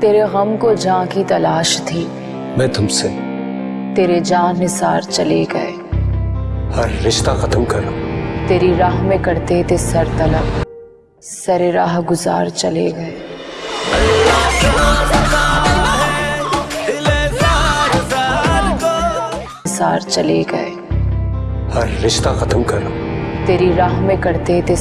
तेरे गम को जहाँ की तलाश थी मैं तुमसे तेरे जान निसार चले गए। हर रिश्ता खत्म कर। तेरी राह में करते थे सर तलब सरे राह गुजार चले गए। सार चले गए। हर रिश्ता खत्म कर। तेरी राह में करते थे